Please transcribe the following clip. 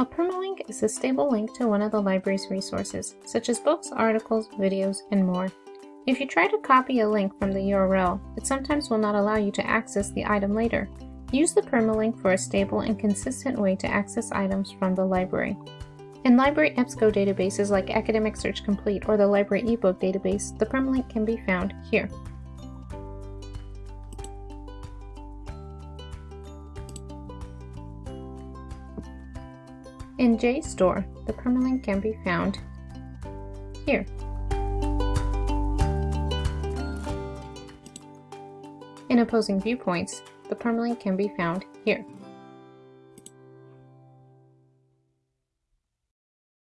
A permalink is a stable link to one of the library's resources, such as books, articles, videos, and more. If you try to copy a link from the URL, it sometimes will not allow you to access the item later. Use the permalink for a stable and consistent way to access items from the library. In library EBSCO databases like Academic Search Complete or the Library eBook database, the permalink can be found here. In JSTOR, the permalink can be found here. In opposing viewpoints, the permalink can be found here.